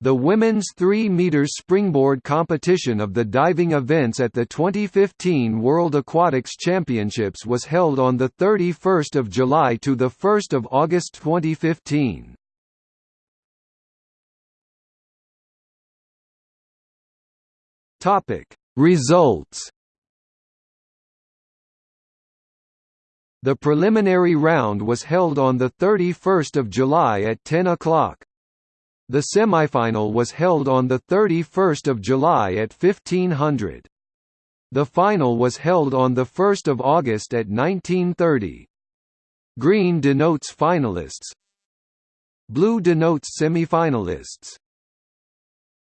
The women's 3 meters springboard competition of the diving events at the 2015 World Aquatics Championships was held on the 31st of July to the 1st of August 2015. Topic: Results. The preliminary round was held on the 31st of July at 10 o'clock. The semifinal was held on 31 July at 1500. The final was held on 1 August at 1930. Green denotes finalists Blue denotes semifinalists